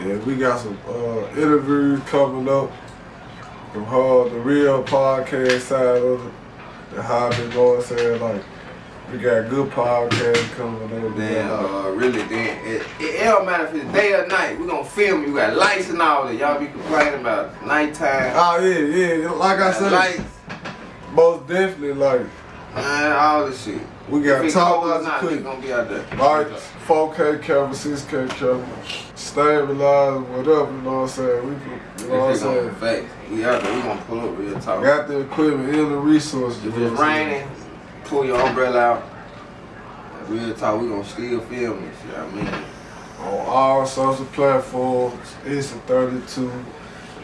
Yeah, we got some uh, interviews coming up from her, the real podcast side of it. The how they going, saying like we got good podcast coming up. Then, uh, really, then it, it, it don't matter if it's day or night. We're gonna film. You got lights and all that. Y'all be complaining about nighttime. Oh yeah, yeah. Like I said, lights, most definitely like man, all this shit. we got top notch not, they equipment. gonna be out there. Lights, 4K camera, 6K camera, stabilizer, whatever, you know what I'm saying? We you know what I'm saying? on facts, we out there. We gonna pull up real talk. Got the equipment and the resources. If you know it's what raining, pull your umbrella out. Real talk, we gonna still film this shit. I mean, On all social platforms, it's a 32.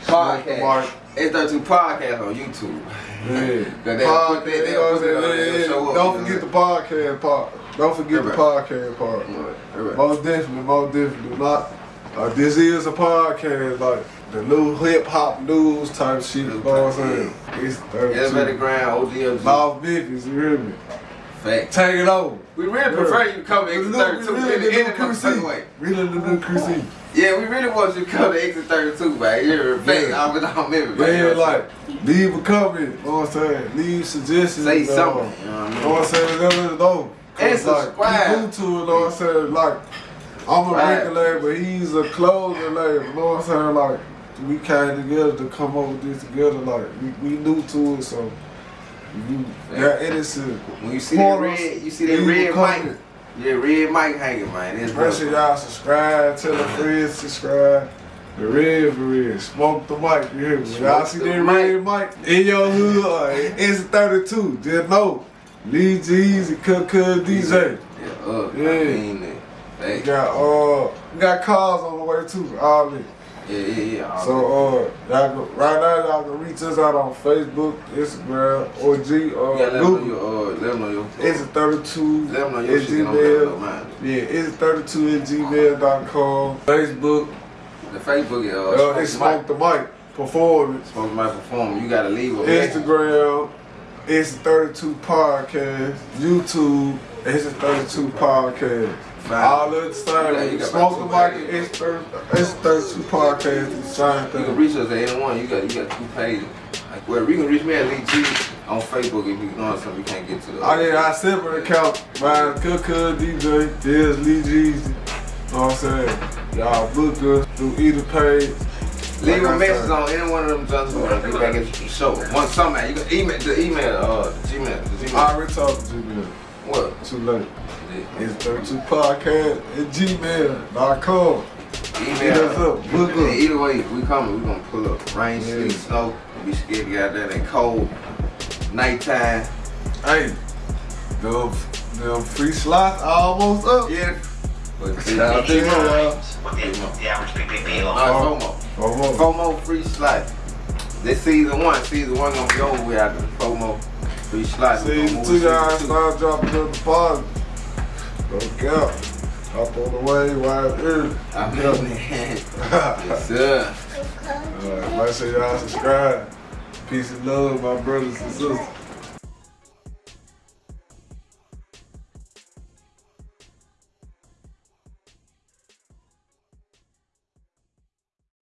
podcast. Mark. It's 32 podcast on YouTube. Yeah. Put Podcast, that, they'll what put I'm on there, they'll show up, Don't forget know. the podcast part. Don't forget the podcast part. Right, right. Most definitely, most definitely. Not, uh, this is a podcast, like the new hip hop news type shit, you know what I'm saying? It's Elevator 32. Ground, OGLG. North Memphis, you hear me? Fact. Take it over. We really prefer you to come to exit 32 we in really the the end of the Cruise fucking way. Really the new Cruise Yeah, we really want you to come to exit 32, man. You're a fact. Yeah. I'm with all members, man. Yeah, like, leave a comment, you know what I'm saying? Leave suggestions. Say uh, something. You know what I You mean? know what I'm saying? Let us know. And Cause, like, subscribe. he new to it, you know what I'm saying? Like, I'm a Subscribe. but he's a closer label, you know what I'm saying? Like, we came together to come up with this together, like, we, we new to it, so you got innocent. When you see that red, you see that red mic. Yeah, red mic hanging, man. It's Make sure y'all subscribe, tell a friend subscribe. The red for red, smoke the mic, you hear me? Y'all see that the red mic in your hood, or it's 32, just know. Lee Jeezy, Cook Cook DJ. Yeah, up. Yeah. I mean, that. We got uh, we got cars on the way too, all that. Yeah, yeah, yeah. So uh, y'all right now y'all can reach us out on Facebook, Instagram, or G, that. uh, yeah, let them know your, uh, let them know your. It's a 32 let them know your shit. Don't let Gmail. Yeah, it's 32 at gmail.com. Facebook, The Facebook is uh, uh, it's Smoke the Mic Performance. Smoke my performance. You gotta leave message. Instagram, it's 32 Podcast. YouTube, it's a 32 Podcast. Fine. All of the Yeah, you same. got Smoke the about mic two and it's 30 it's 32 podcasts, the same You can reach us at any one. You got you got two pages. Like where you can reach me at Lee G on Facebook if you know something you can't get to. The I did I separate account, mine Cook Cook DJ, there's Lee Jeezy. Know what I'm saying? Y'all book us through either page. Leave Like a I message on any one of them jobs we want to get back the show. One something, you can email the email, uh, the Gmail, the I Gmail. already talked to you, What? too late. It's 32 podcast at gmail.com. Hit us up, book Yeah, us. Either way, we coming. We gonna pull up. Rain, Yeah. sleet, snow. We scared to get out there. They cold. Nighttime. Hey, them, them free slots almost up. Yeah. But Shout out to you, y'all. With the, the average. FOMO. FOMO. FOMO free slot. This season one. Season one gonna be over with after the FOMO free slot. We Season gonna two, move to y'all season two. start dropping the deposit. Look out. Hop on the way while it's early. I mean, yes, sir. Alright, make sure y'all subscribe. Peace and love, my brothers and sisters.